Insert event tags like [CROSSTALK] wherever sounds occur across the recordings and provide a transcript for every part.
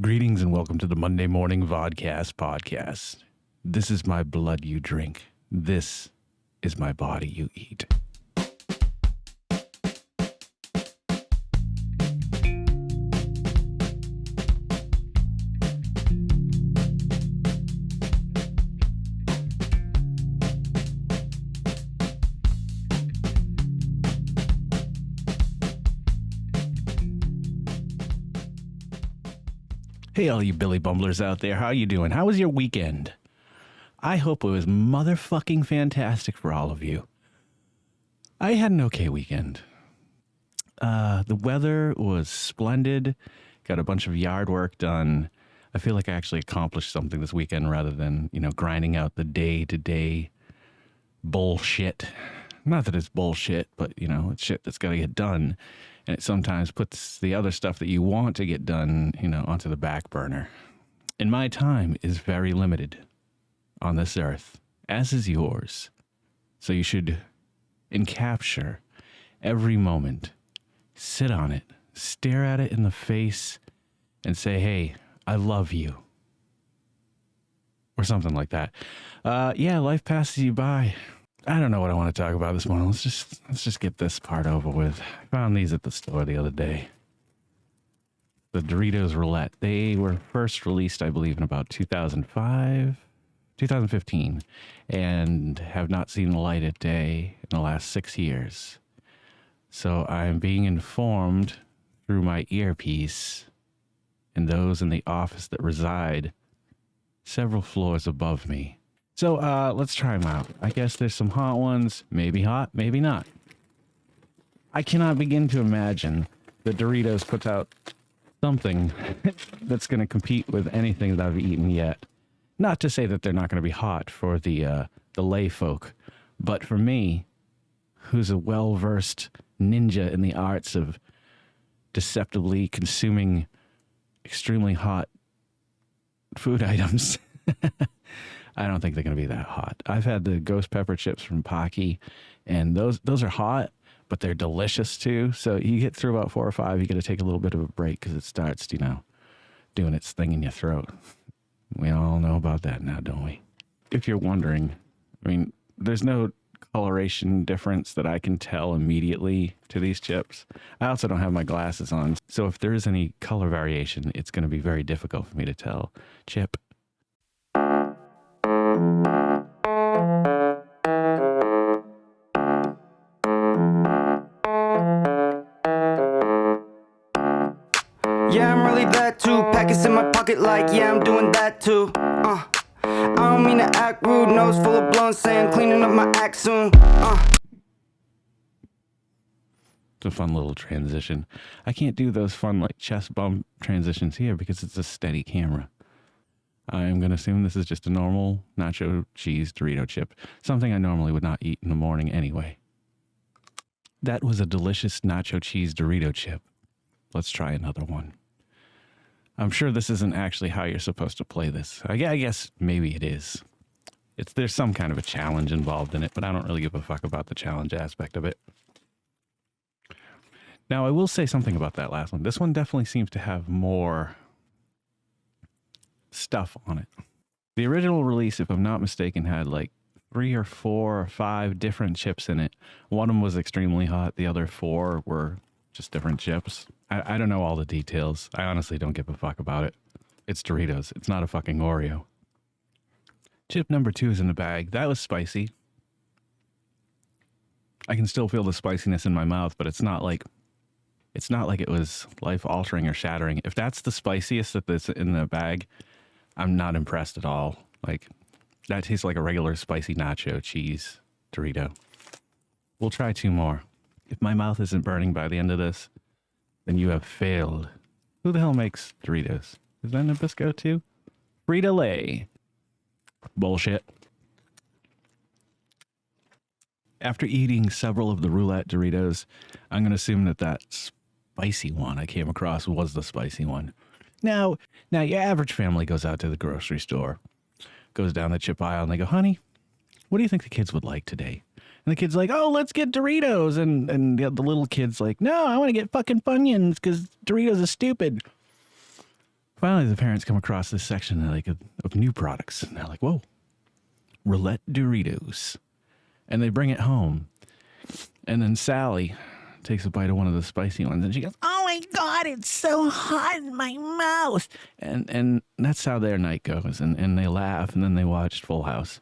Greetings and welcome to the Monday Morning Vodcast podcast. This is my blood you drink. This is my body you eat. Hey, all you Billy Bumblers out there, how you doing? How was your weekend? I hope it was motherfucking fantastic for all of you. I had an okay weekend. Uh, the weather was splendid. Got a bunch of yard work done. I feel like I actually accomplished something this weekend rather than, you know, grinding out the day to day bullshit. Not that it's bullshit, but, you know, it's shit that's got to get done and it sometimes puts the other stuff that you want to get done, you know, onto the back burner. And my time is very limited on this earth, as is yours. So you should encapture every moment, sit on it, stare at it in the face, and say, hey, I love you. Or something like that. Uh, yeah, life passes you by. I don't know what I want to talk about this morning. Let's just let's just get this part over with. I found these at the store the other day. The Doritos Roulette. They were first released, I believe, in about 2005, 2015, and have not seen the light of day in the last six years. So I'm being informed through my earpiece and those in the office that reside several floors above me so uh, let's try them out. I guess there's some hot ones. Maybe hot, maybe not. I cannot begin to imagine that Doritos puts out something [LAUGHS] that's going to compete with anything that I've eaten yet. Not to say that they're not going to be hot for the uh, the lay folk, but for me, who's a well versed ninja in the arts of deceptively consuming extremely hot food [LAUGHS] items. I don't think they're going to be that hot. I've had the ghost pepper chips from Paqui, and those those are hot, but they're delicious too. So you get through about four or five, you got to take a little bit of a break because it starts, you know, doing its thing in your throat. We all know about that now, don't we? If you're wondering, I mean, there's no coloration difference that I can tell immediately to these chips. I also don't have my glasses on, so if there is any color variation, it's going to be very difficult for me to tell. Chip Pocket, like, yeah, I'm doing that too. Uh, I don't mean to act rude, nose full of blunts, saying cleaning up my act soon. Uh. It's a fun little transition. I can't do those fun, like, chest bump transitions here because it's a steady camera. I'm going to assume this is just a normal nacho cheese Dorito chip, something I normally would not eat in the morning anyway. That was a delicious nacho cheese Dorito chip. Let's try another one. I'm sure this isn't actually how you're supposed to play this. I guess maybe it is. It's there's some kind of a challenge involved in it, but I don't really give a fuck about the challenge aspect of it. Now, I will say something about that last one. This one definitely seems to have more stuff on it. The original release, if I'm not mistaken, had like three or four or five different chips in it. One of them was extremely hot. The other four were just different chips. I, I don't know all the details. I honestly don't give a fuck about it. It's Doritos. It's not a fucking Oreo. Chip number two is in the bag. That was spicy. I can still feel the spiciness in my mouth, but it's not like it's not like it was life altering or shattering. If that's the spiciest that's in the bag, I'm not impressed at all. Like that tastes like a regular spicy nacho cheese Dorito. We'll try two more. If my mouth isn't burning by the end of this, then you have failed. Who the hell makes Doritos? Is that Nabisco too? Frito Lay. Bullshit. After eating several of the roulette Doritos, I'm going to assume that that spicy one I came across was the spicy one. Now, now your average family goes out to the grocery store, goes down the chip aisle, and they go, "Honey, what do you think the kids would like today?" And the kid's like, "Oh, let's get Doritos," and and the, the little kid's like, "No, I want to get fucking Funyuns because Doritos are stupid." Finally, the parents come across this section like of, of new products, and they're like, "Whoa, roulette Doritos," and they bring it home. And then Sally takes a bite of one of the spicy ones, and she goes, "Oh my god, it's so hot in my mouth!" And and that's how their night goes, and and they laugh, and then they watched Full House.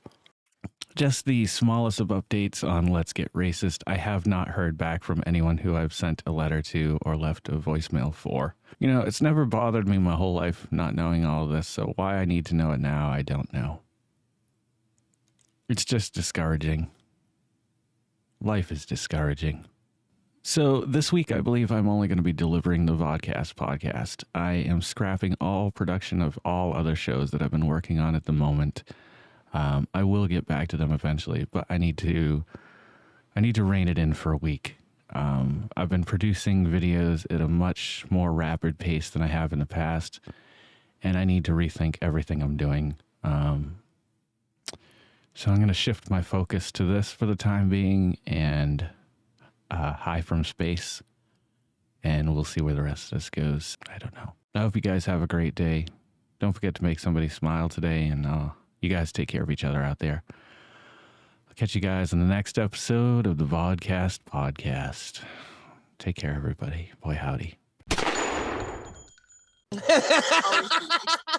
Just the smallest of updates on Let's Get Racist. I have not heard back from anyone who I've sent a letter to or left a voicemail for. You know, it's never bothered me my whole life not knowing all of this, so why I need to know it now, I don't know. It's just discouraging. Life is discouraging. So, this week, I believe I'm only going to be delivering the Vodcast podcast. I am scrapping all production of all other shows that I've been working on at the moment. Um, I will get back to them eventually, but I need to I need to rein it in for a week. Um, I've been producing videos at a much more rapid pace than I have in the past, and I need to rethink everything I'm doing. Um, so I'm going to shift my focus to this for the time being and uh, high from space, and we'll see where the rest of this goes. I don't know. I hope you guys have a great day. Don't forget to make somebody smile today, and uh, you guys take care of each other out there. I'll catch you guys in the next episode of the Vodcast podcast. Take care, everybody. Boy, howdy. [LAUGHS]